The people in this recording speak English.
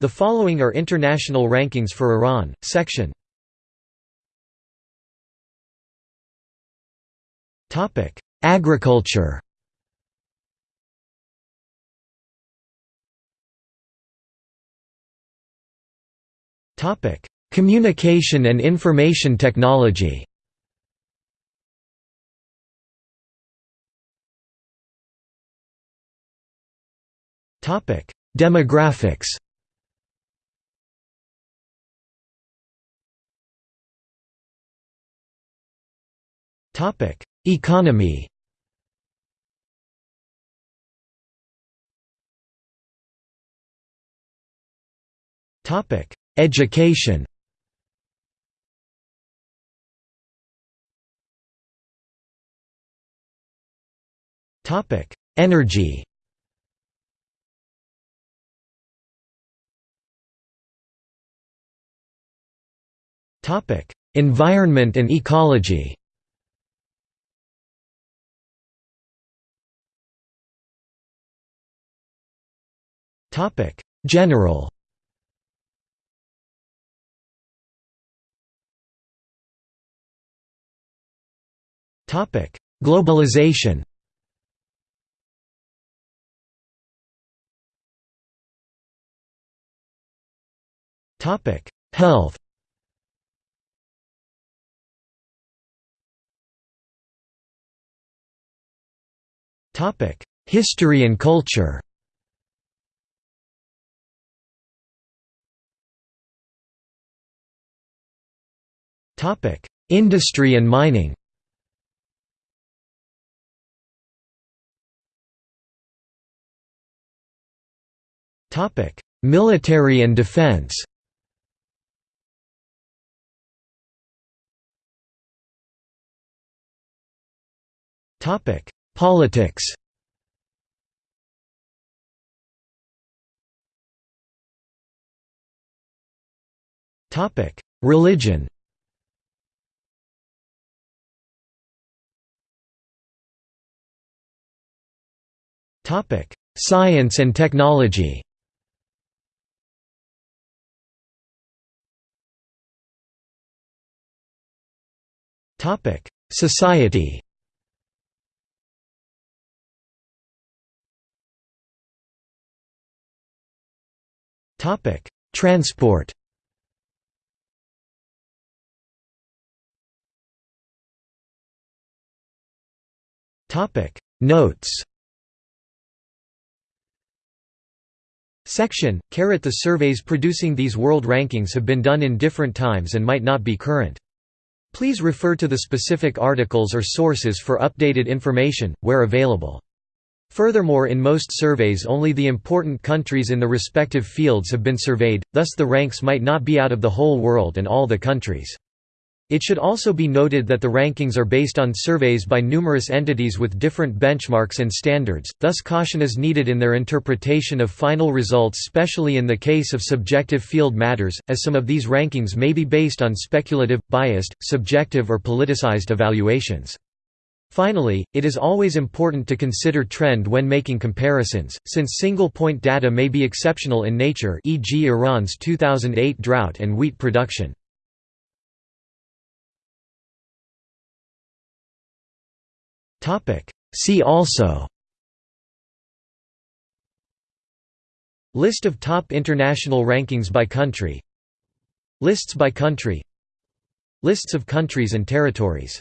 The following are international rankings for Iran, section. Agriculture. Communication and information technology. Demographics Topic: Economy. Topic: Education. Topic: Energy. Topic: Environment and ecology. General. Globalization. Health. Topic: History and culture. Topic: Industry and mining. Topic: Military and defense. Topic: Politics. Topic: Religion. Topic: Science and technology. Topic: Society. Topic: Transport. Topic: Notes. Section, caret The surveys producing these world rankings have been done in different times and might not be current. Please refer to the specific articles or sources for updated information, where available. Furthermore in most surveys only the important countries in the respective fields have been surveyed, thus the ranks might not be out of the whole world and all the countries. It should also be noted that the rankings are based on surveys by numerous entities with different benchmarks and standards, thus caution is needed in their interpretation of final results especially in the case of subjective field matters, as some of these rankings may be based on speculative, biased, subjective or politicized evaluations. Finally, it is always important to consider trend when making comparisons, since single-point data may be exceptional in nature e.g. Iran's 2008 drought and wheat production. See also. List of top international rankings by country. Lists by country. Lists of countries and territories